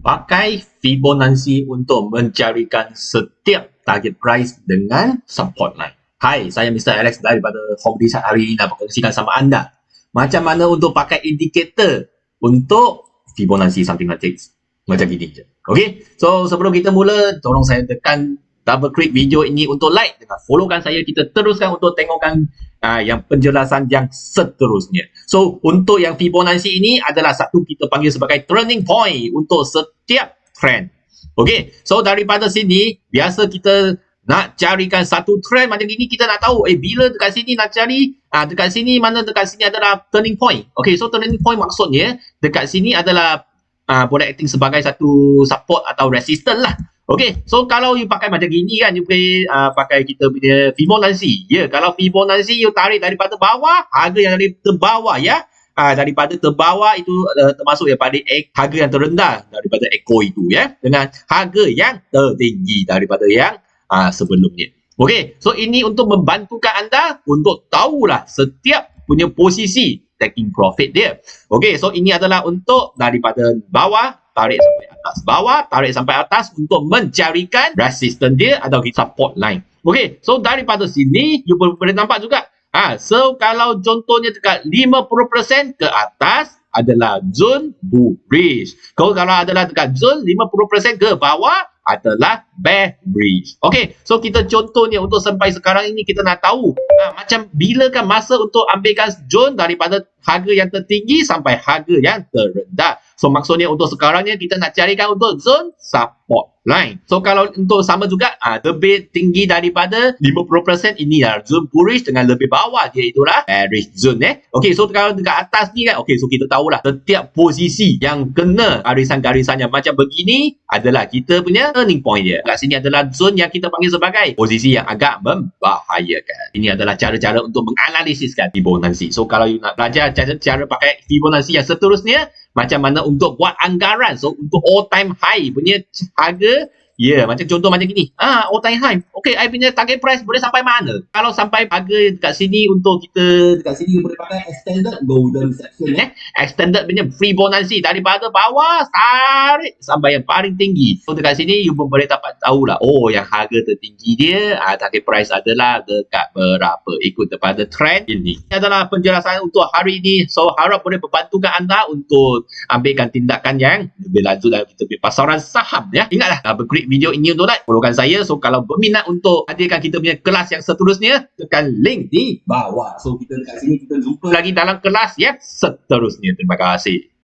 pakai Fibonacci untuk mencarikan setiap target price dengan support line. Hai, saya Mr. Alex daripada Home Design hari ini nak berkongsikan sama anda macam mana untuk pakai indikator untuk Fibonacci something like this. Macam gini je. Okay, so sebelum kita mula, tolong saya tekan double click video ini untuk like dengan followkan saya. Kita teruskan untuk tengokkan uh, yang penjelasan yang seterusnya. So, untuk yang Fibonacci ini adalah satu kita panggil sebagai turning point untuk setiap trend. Okay, so daripada sini, biasa kita nak carikan satu trend macam ini, kita nak tahu, eh bila dekat sini nak cari, uh, dekat sini, mana dekat sini adalah turning point. Okay, so turning point maksudnya, dekat sini adalah uh, boleh acting sebagai satu support atau resistance lah. Okay, so kalau you pakai macam gini kan, you boleh uh, pakai kita punya Fibonacci. Ya, yeah, kalau Fibonacci you tarik daripada bawah, harga yang dari terbawah ya. Uh, daripada terbawah itu uh, termasuk daripada ek, harga yang terendah daripada Echo itu ya. Dengan harga yang tertinggi daripada yang uh, sebelumnya. Okay, so ini untuk membantukan anda untuk tahulah setiap punya posisi taking profit dia. Okay, so ini adalah untuk daripada bawah tarik sampai atas bawah, tarik sampai atas untuk mencarikan resistance dia atau support line. Okay, so daripada sini, you boleh nampak juga. Ha, so kalau contohnya dekat 50% ke atas adalah zone bullish. Kalau kalau adalah dekat zone 50% ke bawah adalah bearish. Okay, so kita contohnya untuk sampai sekarang ini kita nak tahu ha, macam bila kan masa untuk ambilkan zone daripada harga yang tertinggi sampai harga yang terendah. So maksudnya untuk sekarangnya kita nak carikan untuk zone support line. So kalau untuk sama juga uh, lebih tinggi daripada 50% ini adalah zone bullish dengan lebih bawah dia itulah bearish zone eh. Okay so kalau dekat atas ni kan okay so kita tahulah setiap posisi yang kena garisan-garisan yang macam begini adalah kita punya turning point dia. Kat sini adalah zone yang kita panggil sebagai posisi yang agak membahayakan. Ini adalah cara-cara untuk menganalisiskan Fibonacci. So kalau you nak belajar cara, cara pakai Fibonacci yang seterusnya macam mana untuk buat anggaran. So untuk all time high punya harga Ya, yeah, macam contoh macam gini. Ah, all time high. Okay, I punya target price boleh sampai mana? Kalau sampai harga dekat sini untuk kita dekat sini boleh pakai extended golden section eh. Extended punya Fibonacci daripada bawah tarik sampai yang paling tinggi. So dekat sini you pun boleh dapat tahu lah. Oh, yang harga tertinggi dia ah, target price adalah dekat berapa ikut kepada trend ini. Ini adalah penjelasan untuk hari ini. So harap boleh membantukan anda untuk ambilkan tindakan yang lebih lanjut dalam kita punya pasaran saham ya. Ingatlah, double click video ini untuk like. Followkan saya. So, kalau berminat untuk hadirkan kita punya kelas yang seterusnya, tekan link di bawah. So, kita dekat sini kita jumpa lagi dalam kelas yang seterusnya. Terima kasih.